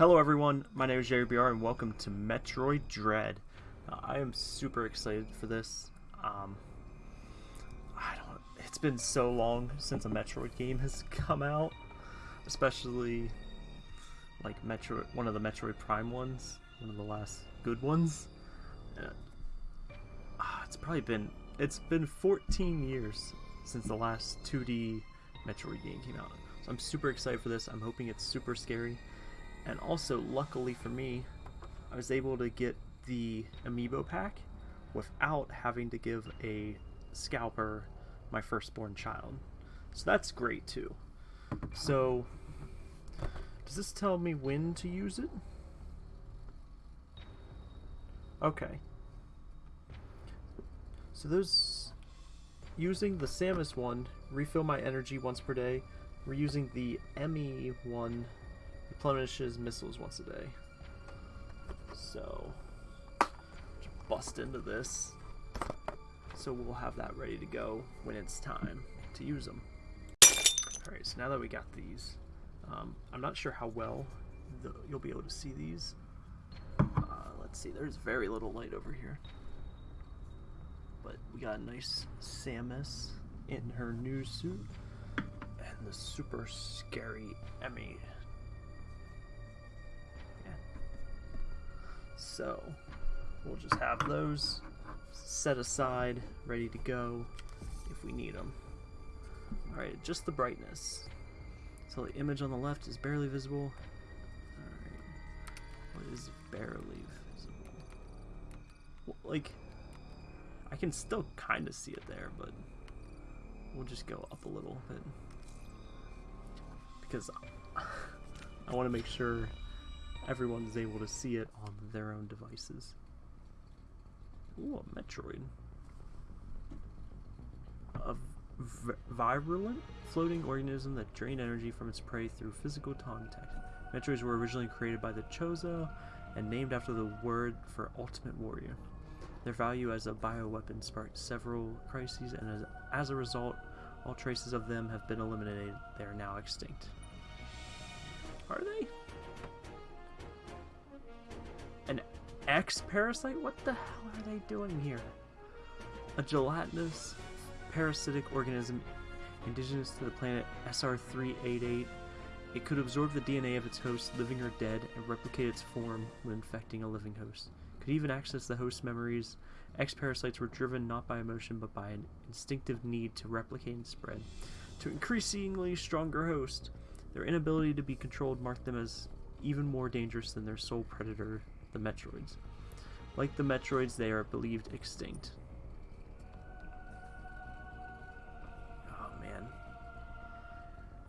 Hello everyone, my name is Jerry BR and welcome to Metroid Dread. Uh, I am super excited for this. Um, I don't. It's been so long since a Metroid game has come out, especially like Metroid, one of the Metroid Prime ones, one of the last good ones. Uh, ah, it's probably been it's been 14 years since the last 2D Metroid game came out. So I'm super excited for this. I'm hoping it's super scary. And also, luckily for me, I was able to get the amiibo pack without having to give a scalper my firstborn child. So that's great too. So, does this tell me when to use it? Okay. So those using the Samus one, refill my energy once per day. We're using the Emmy one replenishes missiles once a day. So, bust into this. So we'll have that ready to go when it's time to use them. Alright, so now that we got these, um, I'm not sure how well the, you'll be able to see these. Uh, let's see, there's very little light over here. But we got a nice Samus in her new suit and the super scary Emmy So we'll just have those set aside, ready to go if we need them. Alright, just the brightness. So the image on the left is barely visible. Alright, what is barely visible? Well, like, I can still kind of see it there, but we'll just go up a little bit. Because I want to make sure everyone is able to see it on their own devices. Ooh, a Metroid. A virulent floating organism that drained energy from its prey through physical contact. Metroids were originally created by the Chozo and named after the word for ultimate warrior. Their value as a bioweapon sparked several crises, and as, as a result, all traces of them have been eliminated. They are now extinct. Are they? X parasite? What the hell are they doing here? A gelatinous parasitic organism indigenous to the planet SR388. It could absorb the DNA of its host, living or dead, and replicate its form when infecting a living host. Could even access the host's memories. X parasites were driven not by emotion but by an instinctive need to replicate and spread to increasingly stronger host. Their inability to be controlled marked them as even more dangerous than their sole predator, the Metroids. Like the Metroids, they are believed extinct. Oh, man.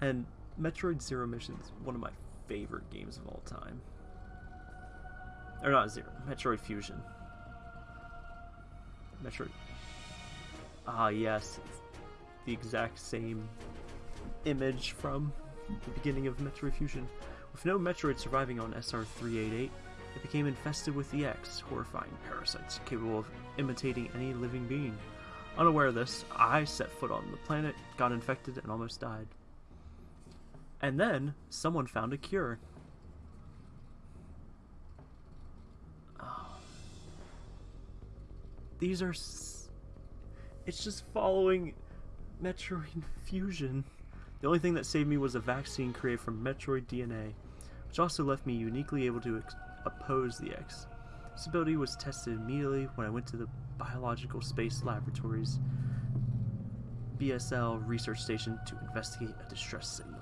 And Metroid Zero Mission is one of my favorite games of all time. Or not Zero, Metroid Fusion. Metroid... Ah, yes. the exact same image from the beginning of Metroid Fusion. With no Metroid surviving on SR-388, it became infested with the X, horrifying parasites capable of imitating any living being. Unaware of this, I set foot on the planet, got infected, and almost died. And then, someone found a cure. Oh. These are... it's just following Metroid Fusion. The only thing that saved me was a vaccine created from Metroid DNA, which also left me uniquely able to oppose the X. This ability was tested immediately when I went to the Biological Space Laboratories BSL research station to investigate a distress signal.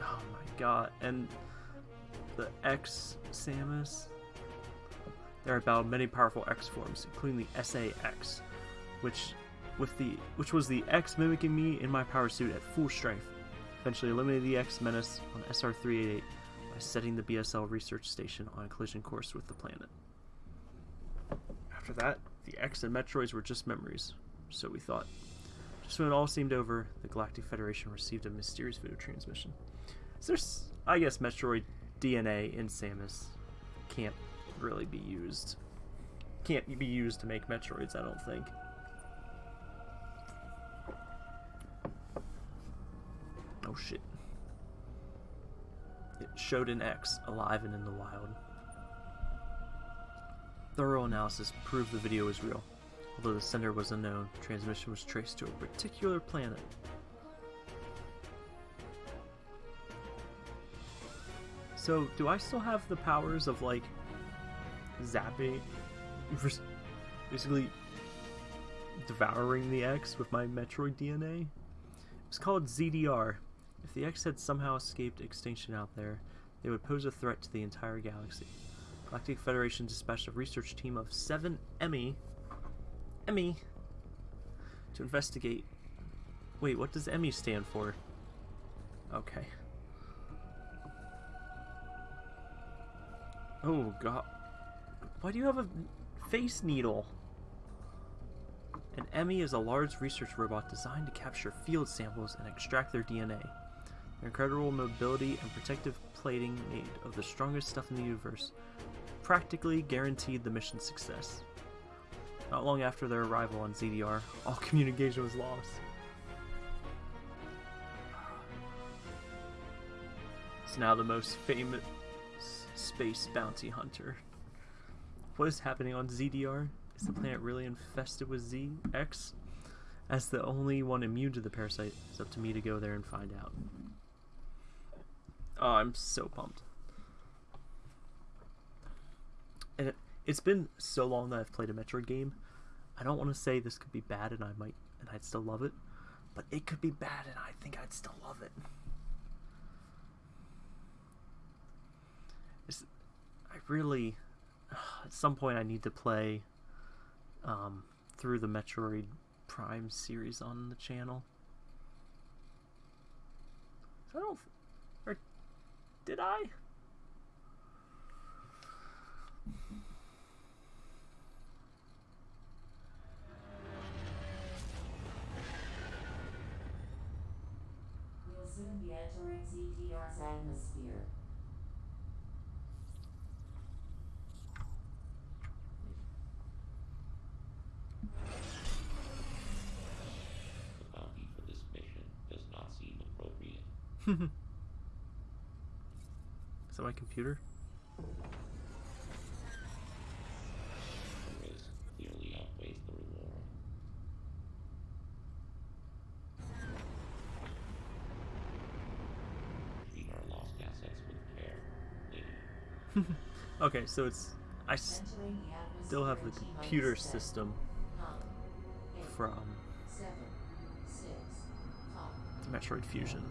Oh my god, and the X Samus. There are about many powerful X forms, including the SA-X, which with the which was the X mimicking me in my power suit at full strength eventually eliminated the X Menace on SR-388 by setting the BSL research station on a collision course with the planet. After that, the X and Metroids were just memories, so we thought. Just when it all seemed over, the Galactic Federation received a mysterious video transmission. So there's, I guess, Metroid DNA in Samus can't really be used. Can't be used to make Metroids, I don't think. Oh shit. It showed an X alive and in the wild. Thorough analysis proved the video was real. Although the sender was unknown, transmission was traced to a particular planet. So, do I still have the powers of, like, zapping, basically devouring the X with my Metroid DNA? It's called ZDR. If the X had somehow escaped extinction out there, they would pose a threat to the entire galaxy. Galactic Federation dispatched a research team of seven Emmy, Emmy, to investigate. Wait, what does Emmy stand for? Okay. Oh god. Why do you have a face needle? An Emmy is a large research robot designed to capture field samples and extract their DNA. Their incredible mobility and protective plating made of the strongest stuff in the universe practically guaranteed the mission's success. Not long after their arrival on ZDR, all communication was lost. It's now the most famous space bounty hunter. What is happening on ZDR? Is the mm-hmm. planet really infested with ZX? As the only one immune to the parasite, it's up to me to go there and find out. Oh, I'm so pumped. And it, it's been so long that I've played a Metroid game. I don't want to say this could be bad and I might and I'd still love it, but it could be bad and I think I'd still love it. It's, I really, at some point, I need to play um, through the Metroid Prime series on the channel. I don't, did I? We'll soon be entering ZDR's atmosphere. The bounty for this mission does not seem appropriate. Is that my computer? The risk clearly outweighs the reward. Treat our lost assets with care, lady. Okay, so it's I s- Entering the atmosphere still have the computer system from 7, 6, 5, Metroid Fusion.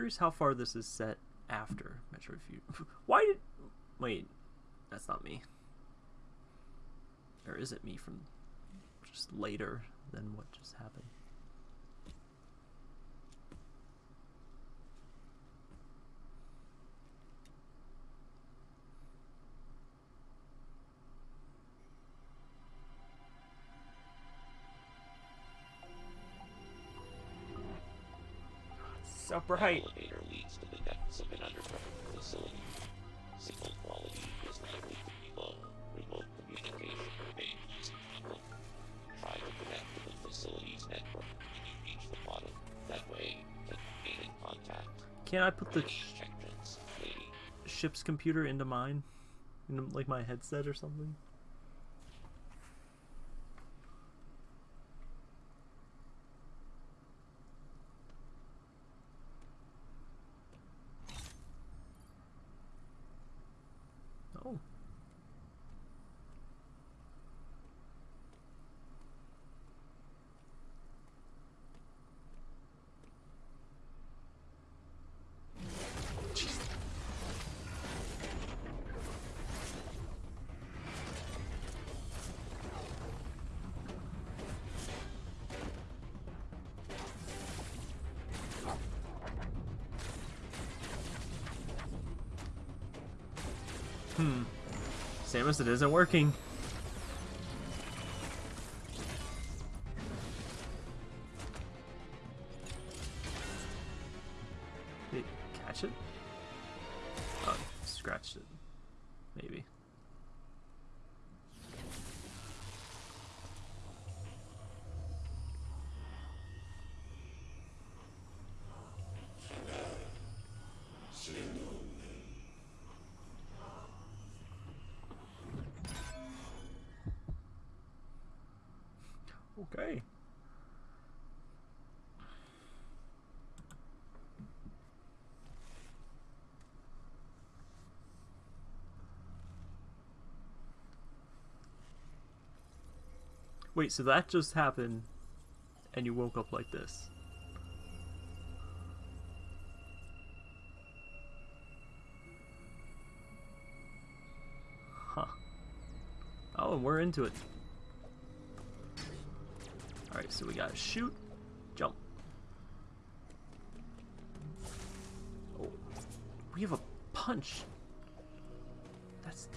Curious how far this is set after Metroid Fusion. Why did wait? That's not me. Or is it me from just later than what just happened? It's so bright. Elevator leads to the depths of an underground facility. Signal quality is likely to be low. Remote communication remains stable. Try to connect to the facility's network when you reach the bottom. That way, you can gain in contact. Can I put the ship's computer into mine? Into like my headset or something? Hmm. Samus, it isn't working. Okay. Wait, so that just happened and you woke up like this? Huh. Oh, and we're into it. So we gotta shoot, jump. Oh, we have a punch. That's.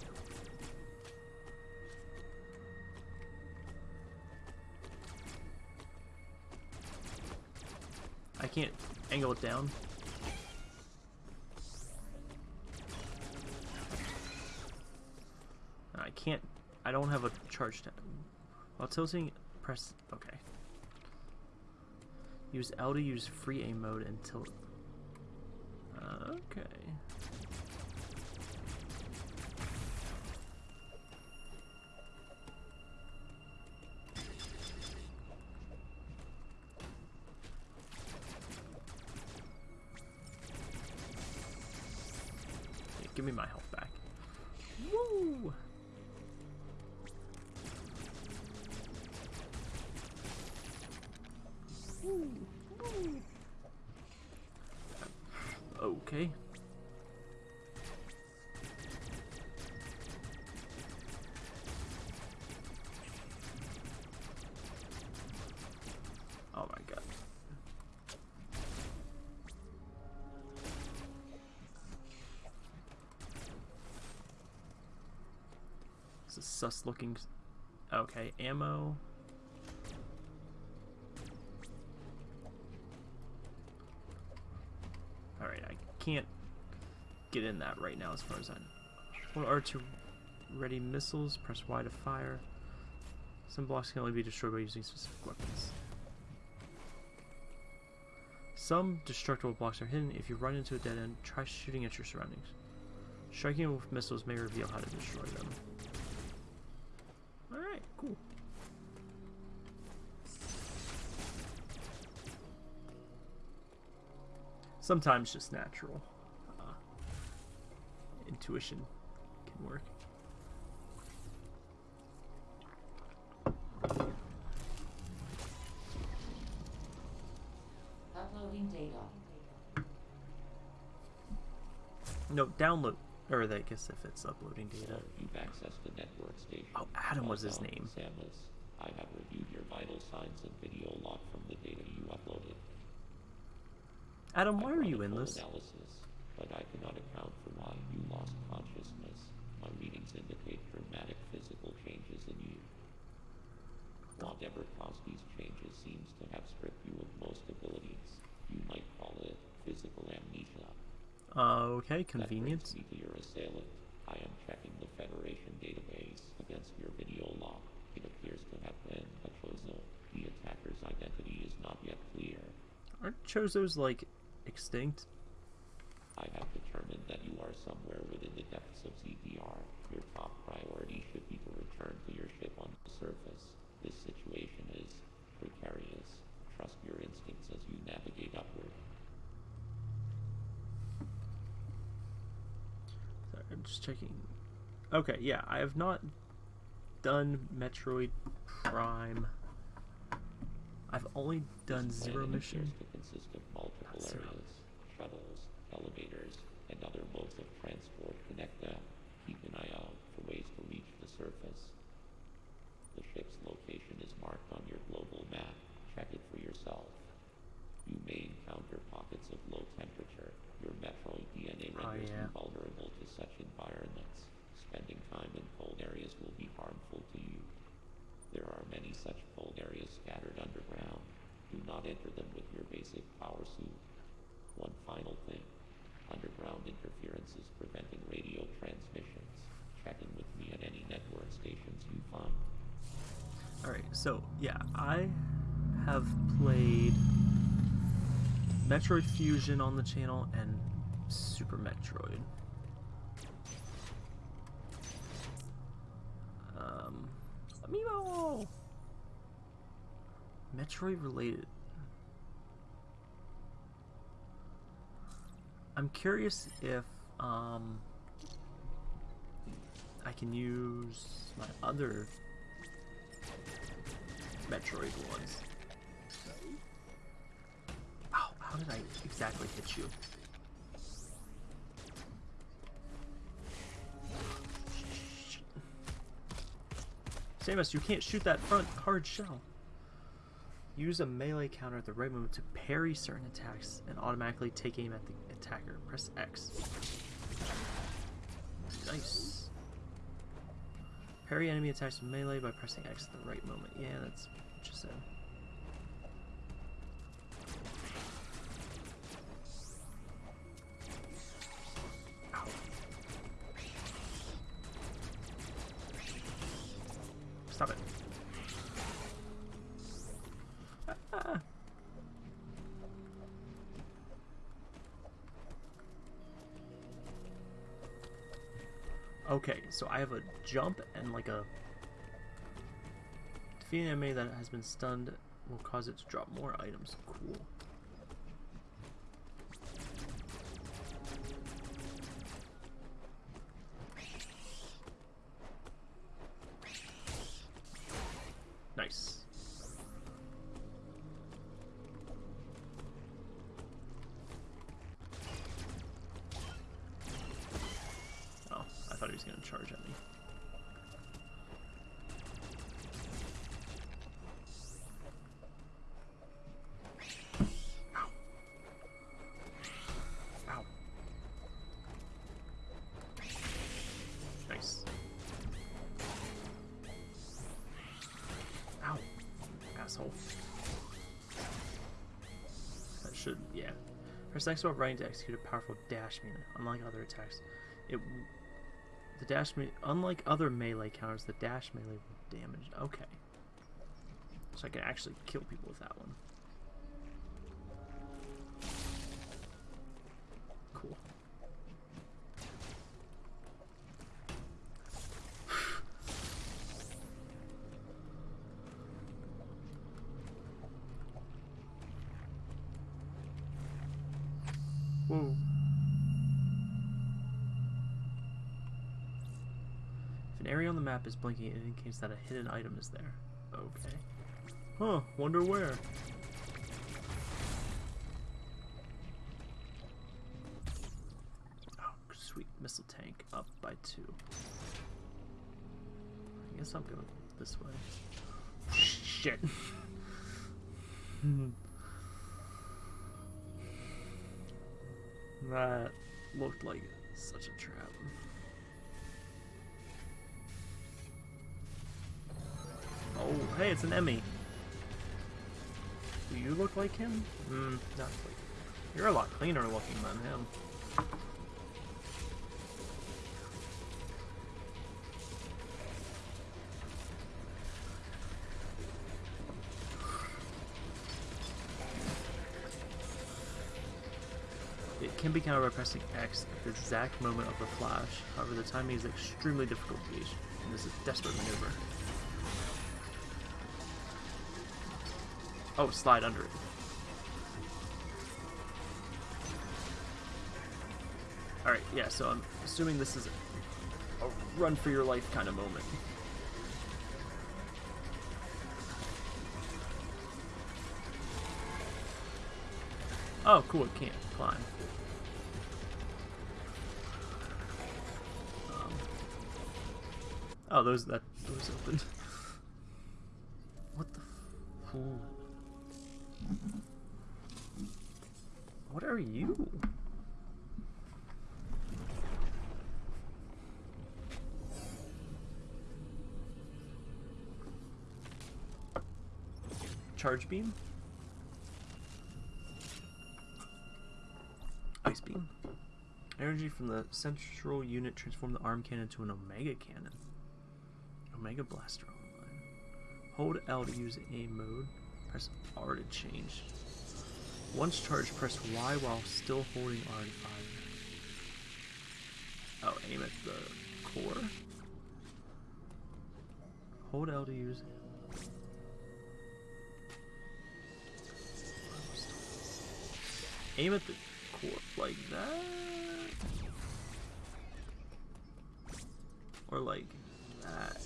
I can't angle it down. I can't. I don't have a charge. While tilting, press. Okay. Use L to use free aim mode until. Uh, okay. Sus looking. Okay, ammo. Alright, I can't get in that right now as far as I know. Hold R to ready missiles, press Y to fire. Some blocks can only be destroyed by using specific weapons. Some destructible blocks are hidden. If you run into a dead end, try shooting at your surroundings. Striking with missiles may reveal how to destroy them. Cool. Sometimes just natural. Uh, intuition can work. Uploading data. No, download. Or I guess if it's uploading data accessed the network station. Oh, Adam was his name. Samus. I have reviewed your vital signs and video log from the data you uploaded. Adam, why are you in this? Analysis, but I cannot account for why you lost consciousness. My readings indicate dramatic physical changes in you. Whatever caused these changes seems to have stripped you of most abilities. You might call it physical amnesia. Uh, okay, That brings me to your assailant. I am checking the Federation database against your video log. It appears to have been a Chozo. The attacker's identity is not yet clear. Aren't Chozos, like, extinct? I have determined that you are somewhere within the depths of ZDR. Your top priority should be to return to your ship on the surface. This situation is precarious. Trust your instincts as you navigate upward. Sorry, I'm just checking. Okay, yeah, I have not done Metroid Prime. I've only done Zero Mission. Consist of multiple areas, shuttles, elevators, and other modes of transport connect them. Keep an eye out for ways to reach the surface. The ship's location is marked on your global map. Check it for yourself. You may encounter pockets of low temperature. Your Metroid DNA Oh, renders yeah. you vulnerable to such environments. Spending time in cold areas will be harmful to you. There are many such cold areas scattered underground. Do not enter them with your basic power suit. One final thing. Underground interference is preventing radiation So, yeah, I have played Metroid Fusion on the channel and Super Metroid. Um, Amiibo! Metroid related. I'm curious if um, I can use my other Metroid ones. Ow, how did I exactly hit you? Samus, you can't shoot that front hard shell. Use a melee counter at the right moment to parry certain attacks and automatically take aim at the attacker. Press X. Nice. Parry enemy attacks with melee by pressing X at the right moment. Yeah, that's what you Okay, so I have a jump and like a defeating enemy that has been stunned will cause it to drop more items. Cool. That should, yeah. Press X while running to execute a powerful dash melee. Unlike other attacks, it the dash me unlike other melee counters, the dash melee will damage. Okay, so I can actually kill people with that one. Map is blinking, it indicates that a hidden item is there. Okay. Huh, wonder where. Oh, sweet. Missile tank up by two. I guess I'm going this way. Shit. that looked like such a trap. Oh, hey, it's an Emmy. Do you look like him? Hmm, not like. You're a lot cleaner looking than him. It can be countered by pressing X at the exact moment of the flash. However, the timing is extremely difficult to gauge, and this is a desperate maneuver. Oh, slide under it. Alright, yeah, so I'm assuming this is a run for your life kind of moment. Oh, cool, it can't climb. Um, oh, those, that those open. what the f- Ooh. What are you? Charge beam? Ice beam. Energy from the central unit transformed the arm cannon to an Omega cannon. Omega blaster online. Hold L to use aim mode. Press R to change. Once charged, press Y while still holding R to fire. Oh, aim at the core. Hold L to use. Aim at the core like that. Or like that.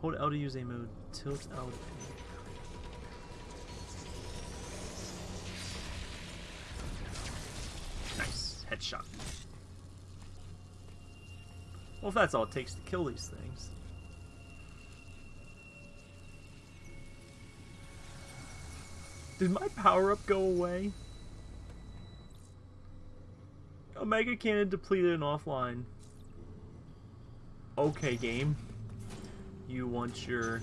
Hold L to use a mode. Tilt L. aim. Nice headshot. Well, if that's all it takes to kill these things. Did my power up go away? Omega Cannon depleted and offline. Okay, game. You want your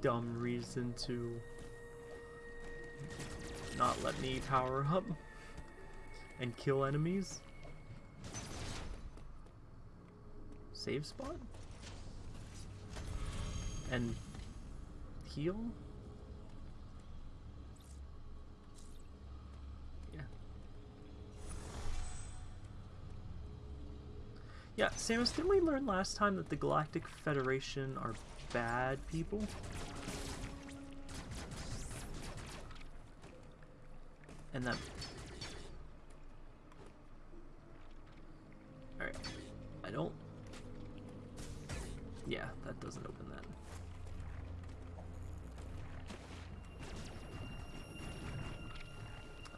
dumb reason to not let me power up and kill enemies? Save spot? And heal? Yeah, Samus, didn't we learn last time that the Galactic Federation are bad people? And that... Alright. I don't... Yeah, that doesn't open that.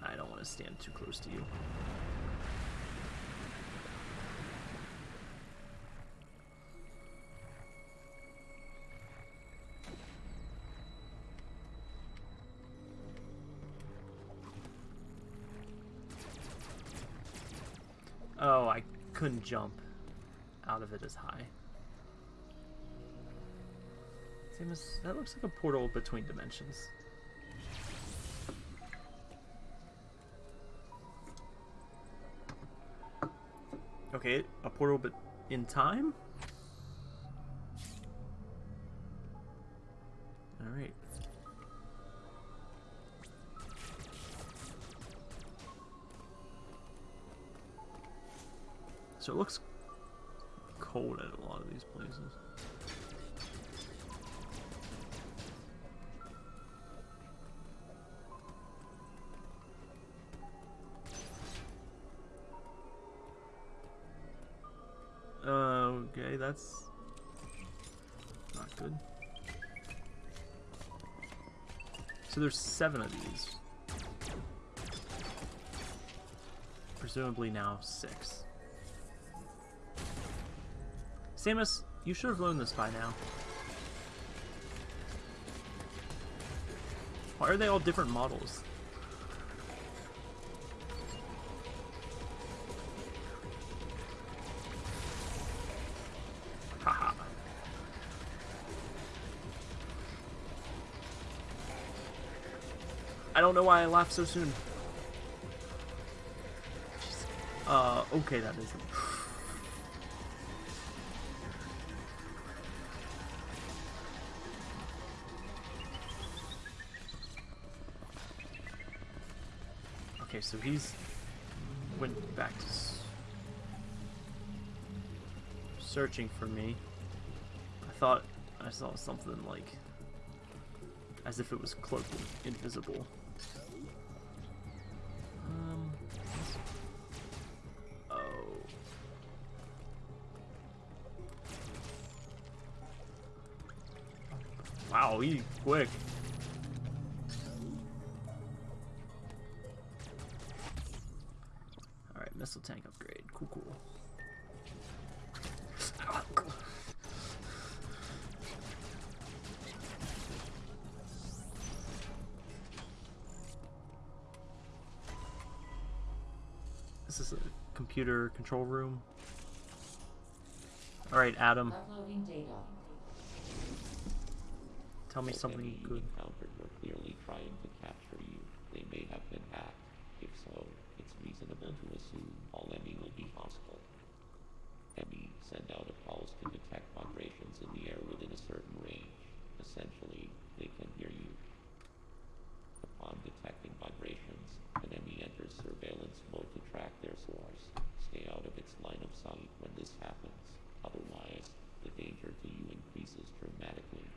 I don't want to stand too close to you. Oh, I couldn't jump out of it as high. Same as that looks like a portal between dimensions. Okay, a portal but in time? So it looks cold at a lot of these places. Okay, that's not good. So there's seven of these. Presumably now six. Samus, you should have learned this by now. Why are they all different models? Haha. I don't know why I laughed so soon. Uh, okay, that isn't. So he's went back to searching for me. I thought I saw something like as if it was cloaked invisible. Um. Oh. Wow, he quick. Is a computer control room. Alright, Adam, tell me something good. encountered were clearly trying to capture you. They may have been hacked. If so, it's reasonable to assume all Emmy will be hostile. Emmy send out a pulse to detect vibrations in the air within a certain range. Essentially, they can hear you. Upon detecting vibrations, an Emmy enters surveillance mode to track their source. Stay out of its line of sight when this happens. Otherwise, the danger to you increases dramatically.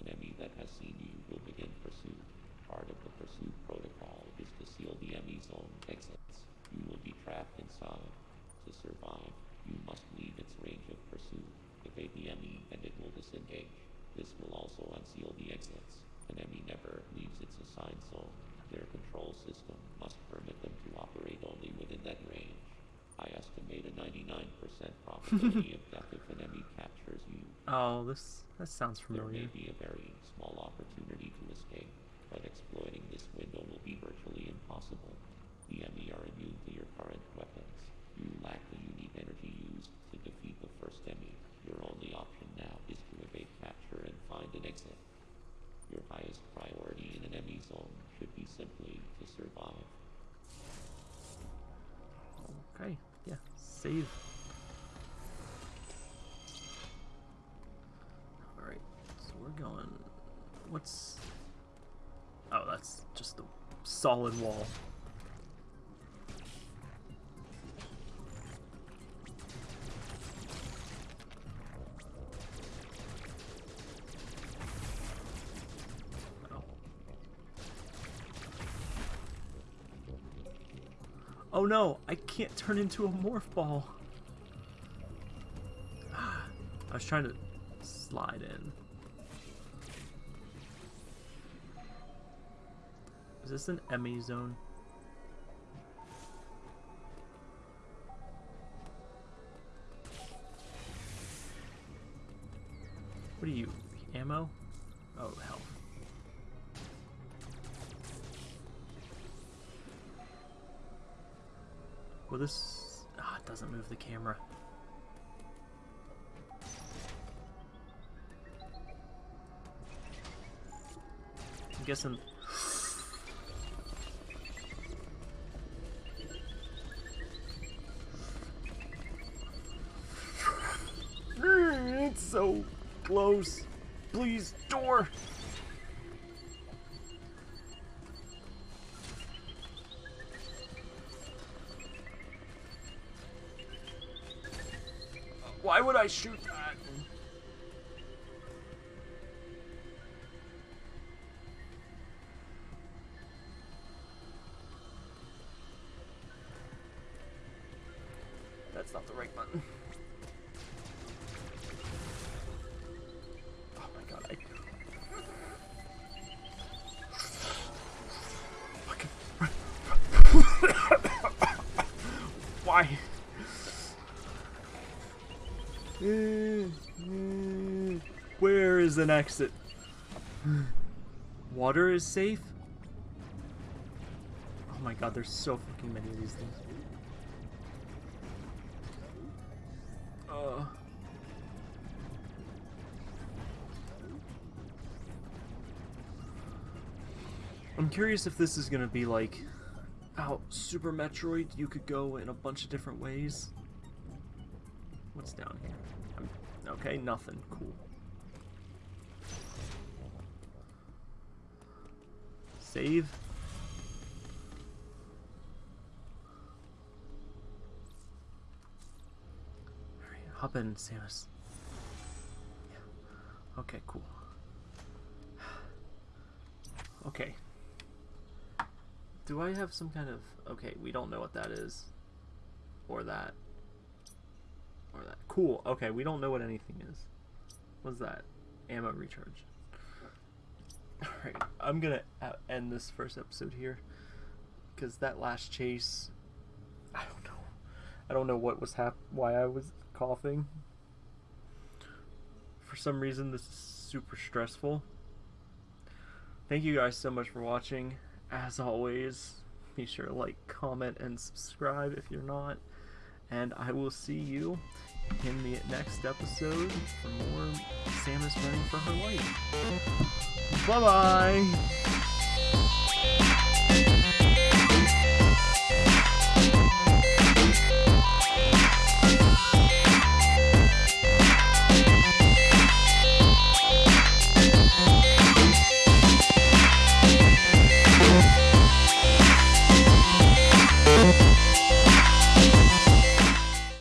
An Emmy that has seen you will begin pursuit. Part of the pursuit protocol is to seal the Emmy zone exits. You will be trapped inside. To survive, you must leave its range of pursuit. Evade the Emmy and it will disengage. This will also unseal the exits. An Emmy never leaves its assigned zone. Their control system must permit them to operate only within that range. I estimate a 99% probability of death if an Emmy captures you. Oh, this that sounds There familiar. may be a very small opportunity to escape, but exploiting this window will be virtually impossible. The Emmy are immune to your current weapons. You lack the unique energy used to defeat the first Emmy. Your only option now is to evade capture and find an exit. Your highest priority in an Emmy zone should be simply to survive. Okay, yeah, save. Alright, so we're going. What's. Oh, that's just a solid wall. Oh. No, I can't turn into a morph ball. I was trying to slide in. Is this an Emmy zone? What are you? Ammo? Oh, health. Well, this ah, it doesn't move the camera. I'm guessing. Close. Please, door. Why would I shoot an exit? Water is safe? Oh my god, there's so fucking many of these things. Uh. I'm curious if this is gonna be like how Super Metroid you could go in a bunch of different ways. What's down here? I'm, okay, nothing. Cool. Save. Alright, hop in, Samus. Yeah. Okay, cool. Okay. Do I have some kind of... Okay, we don't know what that is. Or that. Or that. Cool. Okay, we don't know what anything is. What's that? Ammo recharge. Alright, I'm gonna uh, end this first episode here. Because that last chase... I don't know. I don't know what was hap- why I was coughing. For some reason, this is super stressful. Thank you guys so much for watching. As always, be sure to like, comment, and subscribe if you're not. And I will see you in the next episode for more Samus running for her life. Bye bye!